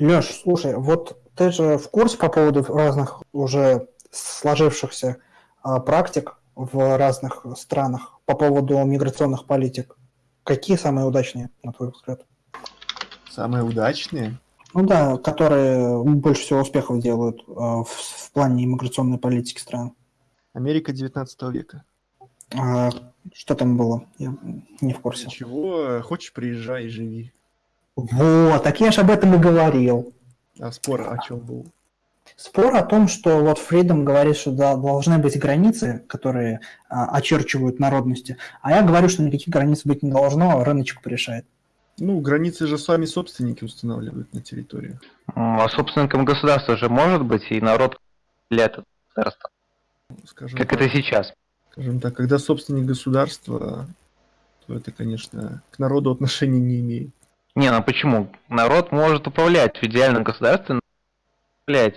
Леш, слушай, вот ты же в курсе по поводу разных уже сложившихся а, практик в разных странах по поводу миграционных политик. Какие самые удачные, на твой взгляд? Самые удачные? Ну да, которые больше всего успехов делают э, в, в плане иммиграционной политики стран. Америка 19 века. А, что там было? Я не в курсе. Чего? Хочешь, приезжай и живи. Вот, так я же об этом и говорил. А спор о чем был? Спор о том, что вот Фридом говорит, что да, должны быть границы, которые а, очерчивают народности, а я говорю, что никаких границ быть не должно, а рыночек порешает. Ну, границы же сами собственники устанавливают на территории. А собственником государства же может быть и народ для этого государства. Скажем как так, это сейчас. Скажем так, когда собственник государства, то это, конечно, к народу отношения не имеет. Не, ну почему? Народ может управлять в идеальном государстве, управлять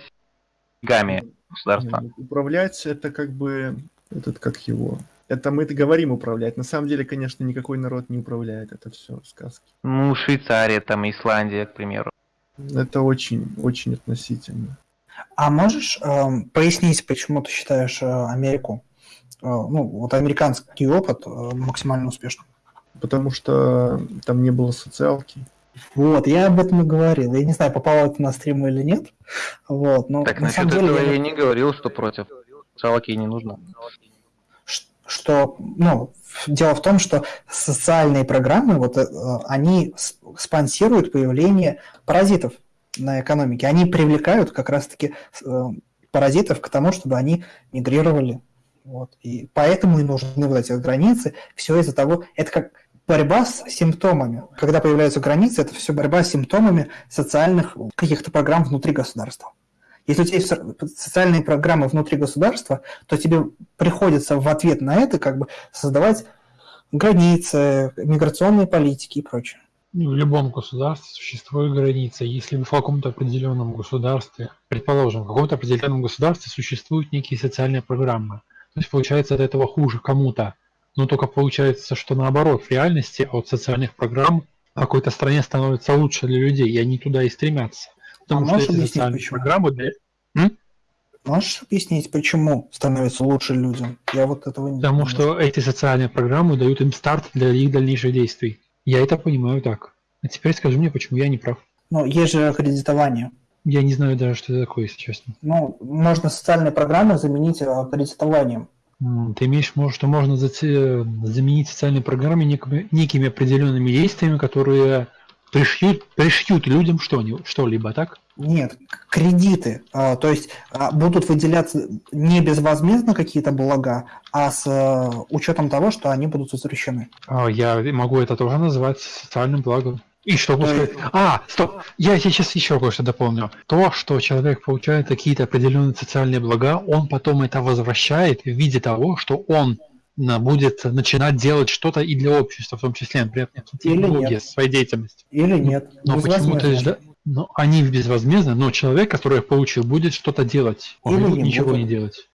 гами государства. Ну, управлять это как бы этот как его это мы это говорим управлять. На самом деле, конечно, никакой народ не управляет. Это все сказки. Ну, Швейцария, там, Исландия, к примеру. Это очень, очень относительно. А можешь э, пояснить, почему ты считаешь э, Америку, э, ну, вот американский опыт э, максимально успешным? Потому что там не было социалки. Вот, я об этом и говорил. Я не знаю, попало это на стрим или нет. Вот, но так, на насчет деле, этого я... я не говорил, что против. Социалки не нужно что, ну, дело в том, что социальные программы, вот э, они спонсируют появление паразитов на экономике. Они привлекают как раз-таки э, паразитов к тому, чтобы они мигрировали. Вот. И поэтому и нужны вот эти границы. Все из-за того, это как борьба с симптомами. Когда появляются границы, это все борьба с симптомами социальных каких-то программ внутри государства. Если у тебя есть социальные программы внутри государства, то тебе приходится в ответ на это как бы создавать границы, миграционные политики и прочее. Ну, в любом государстве существует граница. Если в каком-то определенном государстве, предположим, в каком-то определенном государстве существуют некие социальные программы, то есть получается от этого хуже кому-то, но только получается, что наоборот, в реальности от социальных программ какой-то стране становится лучше для людей, и они туда и стремятся. Потому а что эти социальные почему? программы для... М? Можешь объяснить, почему становится лучше людям? Я вот этого не Потому что эти социальные программы дают им старт для их дальнейших действий. Я это понимаю так. А теперь скажи мне, почему я не прав. Ну, есть же аккредитование. Я не знаю даже, что это такое, если честно. Ну, можно социальные программы заменить аккредитованием. Ты имеешь в виду, что можно заменить социальные программы некими, некими определенными действиями, которые пришьют, пришьют людям что-либо, так? Нет, кредиты. А, то есть а, будут выделяться не безвозмездно какие-то блага, а с а, учетом того, что они будут возвращены. А, я могу это тоже назвать социальным благом. И что пускай... А, стоп, я сейчас еще кое-что дополню. То, что человек получает какие-то определенные социальные блага, он потом это возвращает в виде того, что он будет начинать делать что-то и для общества, в том числе, например, нет. своей деятельности. Или нет. Но почему то жда... но они безвозмездно, но человек, который их получил, будет что-то делать. Он Или будет ничего будет. не делать.